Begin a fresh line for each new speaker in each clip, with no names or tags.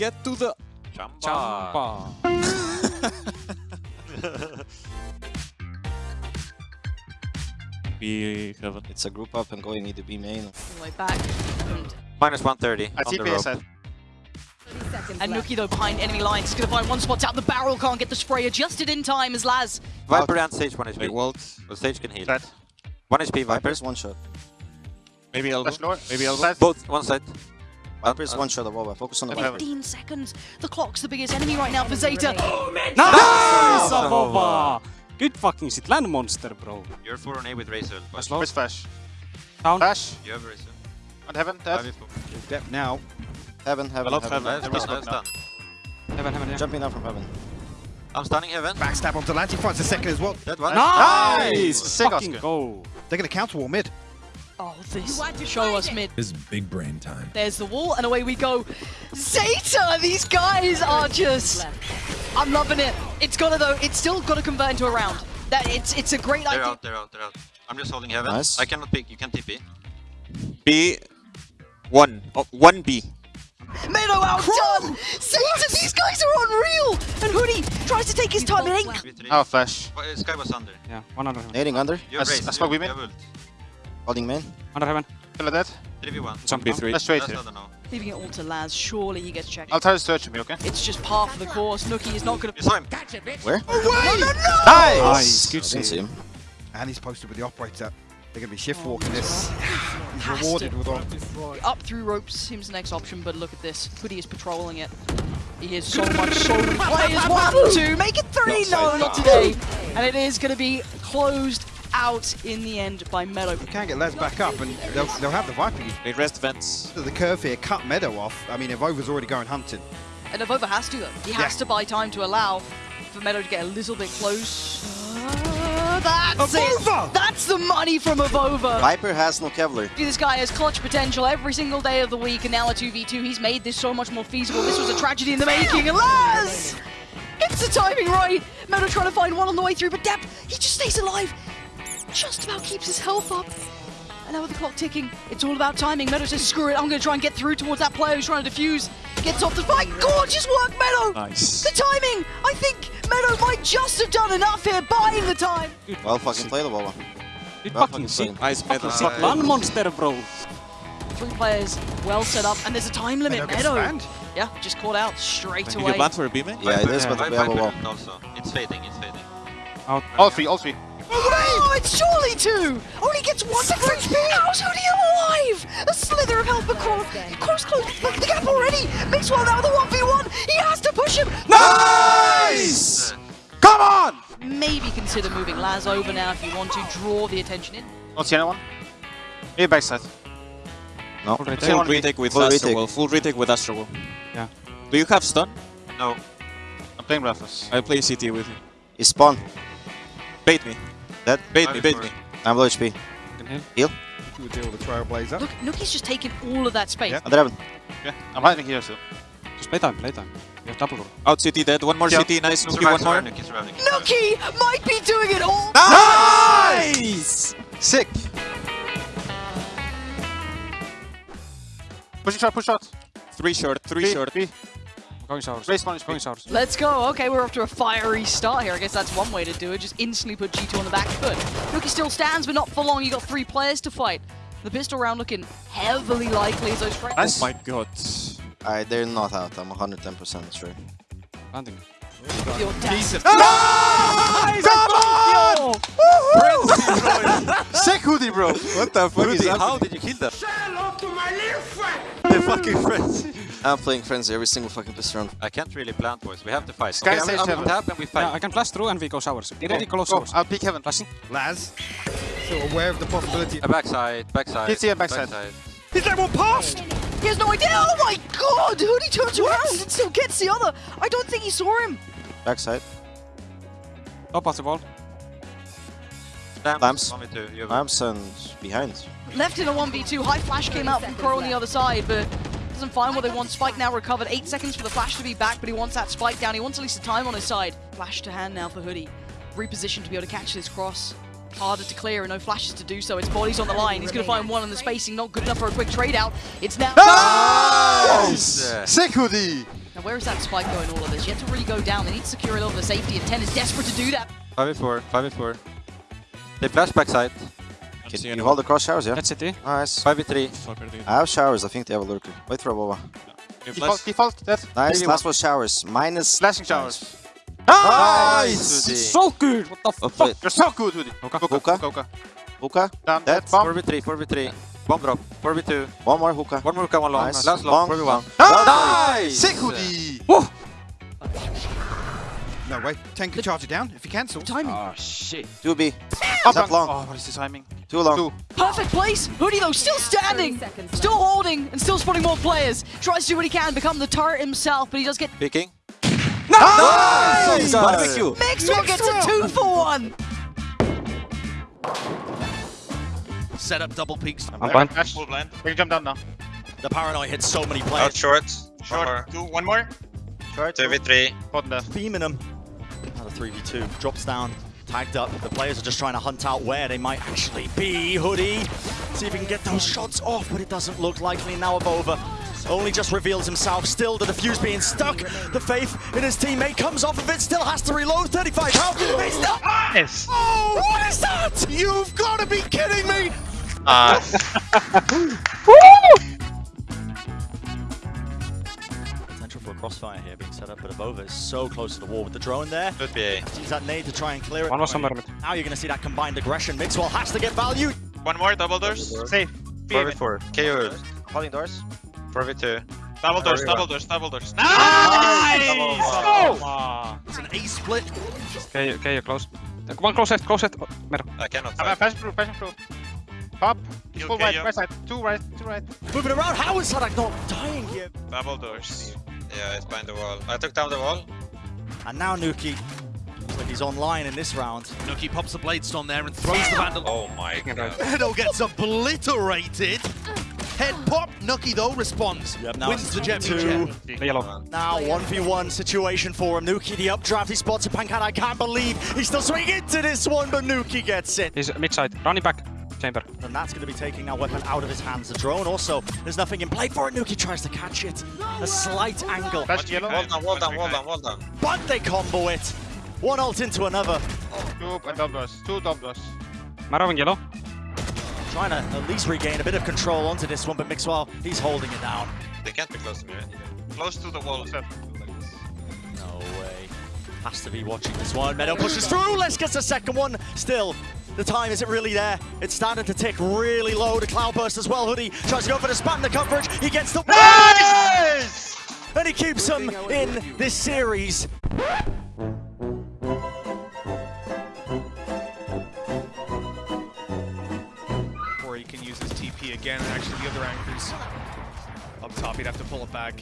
get to the
Chamber.
Chamber. Be heaven.
It's a group up and going either B main.
Way back.
Minus 130.
I
on the
TP
rope.
side.
and nukkye though behind enemy lines. He's gonna find one spot out the barrel. Can't get the spray adjusted in time as Laz.
Viper and Sage 1 HP.
They walled.
Well, Sage can heal.
Dead.
1 HP Viper.
Viper's one shot.
Maybe elbow.
Flash lower.
Maybe elbow.
Side.
Both, one side.
Viper's
uh,
one shot of Wova. Focus on the Viper.
15 seconds. The clock's the biggest enemy right now for Zeta.
Nice, Avova! Good fucking shit. Land monster, bro.
You're 4 on A with Razor.
That's low.
Where's Flash?
Down.
Flash.
You have Razor.
On heaven. Dead.
5v4.
Depth now.
Heaven, heaven,
I love
heaven.
heaven.
That's done, that's done.
Heaven, heaven, yeah.
Jumping down from heaven.
I'm stunning heaven.
Backstab onto Lanty. Finds a second as well.
Dead one.
Nice!
Sick,
Fucking
Oscar.
go.
They're going to counter wall mid.
Oh, this. Show us mid.
This is big brain time.
There's the wall, and away we go. Zeta! These guys are just. I'm loving it. It's gotta though. It's still gotta convert into a round. That it's it's a great
They're
idea.
out, they're out, they're out. I'm just holding heaven.
Nice.
I cannot pick, you can TP.
B. One. Oh, one B.
Meddo outdone. Zeta! These guys are unreal. And Hoodie tries to take his time. It ain't.
Oh, Flash.
Oh, uh, Sky was under.
Yeah, one under heaven.
Nading under.
You have
I s-
Razor.
I smoke
you,
women.
You have ult.
Holding main.
Under heaven.
Killer dead.
3v1.
Some B3.
Let's trade here.
not.
Leaving it all to Laz. Surely he gets checked.
I'll try to search me, okay?
It's just par for the course. nukkye is not gonna.
You saw him.
Where?
No, no, no!
Nice. nice. Good
I didn't see him.
And he's posted with the operator. They're going to be shift oh, walking this. He's
Has
rewarded
to.
with all.
Up through ropes seems the next option, but look at this. Hoodie is patrolling it. He is so much, so many players. One, two, make it three. No, not today. And it is going to be closed out in the end by Meddo.
You can't get Les back up and they'll, they'll have the Viper. use
They rest vents.
The curve here, cut Meddo off. I mean, if Over's already going hunting.
And Avova has to, though. He has
Yeah.
to buy time to allow for Meddo to get a little bit close. Uh, that's
Avova!
it. That's the money from Avova.
Viper has no Kevlar.
This guy has clutch potential every single day of the week, and now a 2v2. He's made this so much more feasible. This was a tragedy in the making. And Laz! It's the timing right. Meddo trying to find one on the way through, but Dep, he just stays alive. Just about keeps his health up. And now with the clock ticking, it's all about timing. Meddo says, screw it, I'm going to try and get through towards that player who's trying to defuse. Gets off the fight. Gorgeous work, Meddo!
Nice.
The timing! I think Meddo might just have done enough here, buying the time.
Well fucking played, Wova.
Good
Well
fucking
fucking
shit. Nice metal.
Fucking sick.
Land monster, bro.
Three players well set up, and there's a time limit. Meddo
Meddo.
Yeah, just called out straight
Can you
away.
plant for a B, man?
Yeah, it is, but
Viper
we have a wall.
also. It's fading, it's fading.
Out.
All three, all three.
Oh, it's surely two! Only gets one for HP! How's Hoodie alive? A slither of health, but Cross, Cross closed the gap already! Makes one now with a 1v1! He has to push him!
Nice! Come on!
Maybe consider moving Laz over now if you want to draw the attention in.
Don't see anyone. Maybe backside.
No.
Full retake,
one B.
retake with
Full
Astro
retake.
Wall. Full retake with Astro Wall. Yeah. Do you have stun?
No.
I'm playing Breathless.
I play CT with you.
He spawn.
Bait me.
Dead.
Bait me, bait me.
I'm low HP.
Can heal.
Heal.
Do a deal with the Trailblazer.
Look, nukkye's just taking all of that space.
Yeah.
Under heaven.
Yeah, I'm hiding here still.
Just play time, play time. You have double roll. Out CT dead. One more
Yeah.
CT. Nice.
nukkye,
one more.
survive, nukkye, survive, nukkye.
Nookie might be doing it all!
Nice!
Sick.
Pushing shot, push shot.
Three short, three
Three,
short.
three.
Going showers.
Raise one
Going
HP.
Let's go. Okay, we're off to a fiery start here. I guess that's one way to do it. Just instantly put G2 on the back foot. nukkye still stands, but not for long. You got three players to fight. The pistol round looking heavily likely as those friends.
Nice.
Oh my god.
Alright, they're not out. I'm 110% sure.
Landing.
The audacity.
Nice! Come on!
Sick hoodie, bro.
What the fuck is
How did you kill them? Say hello to my little friend! They're fucking friends.
I'm playing Frenzy every single fucking pistol round.
I can't really plant, boys. We have to fight.
Sky
okay, I'm, I'm tap and we fight.
Yeah, I can flash through and we go showers. Get ready, close
Go,
showers.
I'll peek heaven.
Flashing.
Laz. So aware of the possibility.
A backside, backside.
Hit here, backside.
Is that one past?
He has no idea. Oh my god! Hoodie turns around and still gets the other. I don't think he saw him.
Backside.
Top of the wall.
Lamps.
Lamps.
One, two. You have
Lamps and behind.
Left in a 1v2. High flash came out from Crow on the other side, but doesn't find what they want. Spike now recovered. Eight seconds for the flash to be back, but he wants that spike down. He wants at least a time on his side. Flash to hand now for Hoodie. Repositioned to be able to catch this cross. Harder to clear and no flashes to do so. Its body's on the line. He's going to find one on the spacing. Not good enough for a quick trade out. It's now.
Nice!
Yeah.
Sick hoodie.
Now, where is that spike going all of this? You have to really go down. They need to secure a little bit of safety, and 10 is desperate to do that.
5v4, 5v4. They flash backside.
Can you hold the cross showers, yeah?
That's city.
Nice.
5v3.
I have showers, I think they have a lurker. Wait for a Boba.
Default, default, dead.
Nice,
Really
last was showers. Minus...
Flashing showers.
Nice!
Hoodie.
So good! What the fuck?
wait.
You're so good, Hoodie.
Hookah.
Hookah.
Hookah.
Hookah.
Hookah.
Down,
Dead.
dead. Bomb.
4v3, 4v3. Bomb drop. 4v2.
One more hookah.
One more hookah, one long.
Nice.
Last long.
Long.
4v1.
Nice!
Sick, Hoodie.
No way. 10 can charge it down if you cancel.
Timing.
Ah, 2B.
Up
Not long.
Oh, what is the timing?
Too long.
Two.
Perfect place. Hoodie, though, still standing, still holding, and still spotting more players. Tries to do what he can, become the turret himself, but he does get...
Peeking.
Nice!
Barbecue.
Maxwell gets a two for one.
Set up double peaks.
I'm blind. Flash. Full blind. We can jump down now.
The paranoid hits so many players.
Out
players.
short.
Short. Two. One more. Short.
2v3.
Bottom there.
Beaming him. Another 3v2. Drops down. Tagged up. The players are just trying to hunt out where they might actually be. Hoodie. See if he can get those shots off, but it doesn't look likely now of over. Only just reveals himself. Still the defuse being stuck. The faith in his teammate comes off of it. Still has to reload. 35 health. He's not.
Nice.
Oh, what is that? You've got to be kidding me.
Ah,
crossfire here being set up, but Avova is so close to the wall with the drone there.
could be A.
Use that nade to try and clear it.
One was somewhere.
Now you're going to see that combined aggression. Mixwell has to get value.
One more, double doors.
Safe.
4v4.
KO.
Holding doors.
4v2. Double doors, double doors, double doors.
Nice!
Oh!
It's an A split.
Okay, okay, you're close. One close set, close set. Oh, Middle.
I cannot
I'm a
fight.
passion proof, passion proof. Top. Full right, right side. Two right, two right.
Moving around. How is Sadak not dying here?
Double doors. Yeah, it's behind the wall. I took down the wall.
And now nukkye. Looks like he's online in this round.
nukkye pops the Blade Storm there and throws the Vandal.
Oh my god.
Meddo gets obliterated. Head pop. nukkye though responds.
Yep, now
Wins
it's
the Jet
two.
The yellow.
Now 1v1 situation for him. nukkye the updraft. He spots a Pancan. I can't believe he's still swinging into this one, but nukkye gets it.
He's mid side. Running back. Chamber.
And that's going to be taking that weapon out of his hands. The drone also, there's nothing in play for it. nukkye tries to catch it. A slight angle,
Flash yellow.
Wall down, wall down, wall down, wall down.
but they combo it. One ult into another.
Two and double. Two double doors.
Yellow.
Trying to at least regain a bit of control onto this one, but Mixwell, he's holding it down.
They can't be close to me, right? Close to the wall.
No way. Has to be watching this one. Meddo pushes through. Let's get the second one. Still, the time isn't really there. It's starting to tick really low. The cloudburst as well. Hoodie tries to go for the span the coverage. He gets the and he keeps him in this series.
Or he can use his TP again, and actually the other anchors up top, he'd have to pull it back.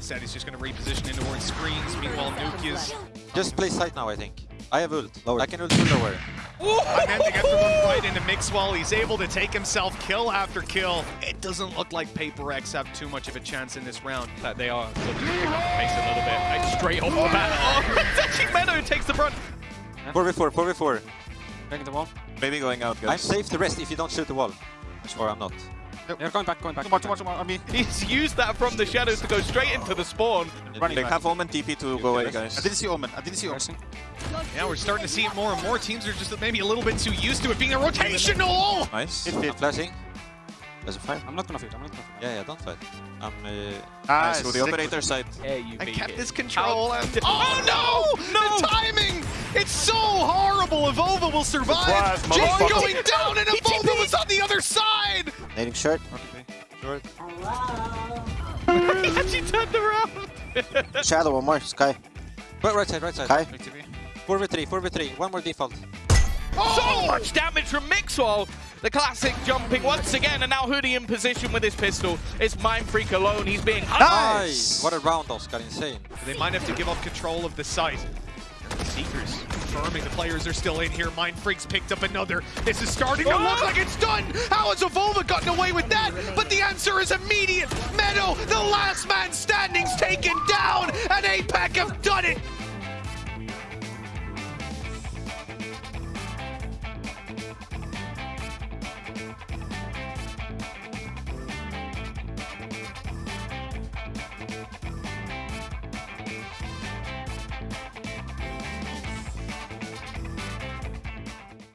Said he's just going to reposition into towards screens. Meanwhile, nukkye is
Just play side now, I think. I have ult.
Lower.
I can ult full lower.
And then they get the one right into Mixwell. He's able to take himself kill after kill. It doesn't look like Paper Rex have too much of a chance in this round. That they are looking to pick up the pace a little bit. Like, straight off the bat. Oh, it's actually oh, Meddo takes the brunt.
4v4, 4v4.
Breaking the wall.
Maybe going out, I'm safe the rest if you don't shoot the wall. Or I'm not.
You're going back, going back.
Too much, too much, too much. I mean,
He's used that from the shadows to go straight into the spawn.
running
They
back.
have Omen TP to go away, guys.
I didn't see Omen. I didn't see Omen.
Yeah, we're starting to see it more and more. Teams are just maybe a little bit too used to it being a rotational.
Nice.
Hit
I'm
it.
Flashing.
That's fine.
I'm not gonna feed, I'm not gonna feed.
Yeah, yeah, don't fight. I'm uh,
Nice.
to the operator side.
Yeah, you
And
make
kept
it.
his control and...
Oh no! No! The timing! It's so horrible. Evolva will survive.
Surprise,
Jay going down, and Evolva was on the other side.
Nading short.
Short.
he actually turned around.
Shadow, one more. Sky.
Right, right side, right side.
Sky.
4v3, 4v3. One more default.
So oh! much damage from Mixwell. The classic jumping once again, and now Hoodie in position with his pistol. It's mindfreak alone. He's being hunted.
Nice! What a round, Oscar. Insane.
They might have to give up control of the site. Seekers confirming the players are still in here. mindfreak's picked up another. This is starting oh, to look oh! like it's done. How has Evolva gotten away with that? But the answer is immediate. Meddo, the last man standing's taken.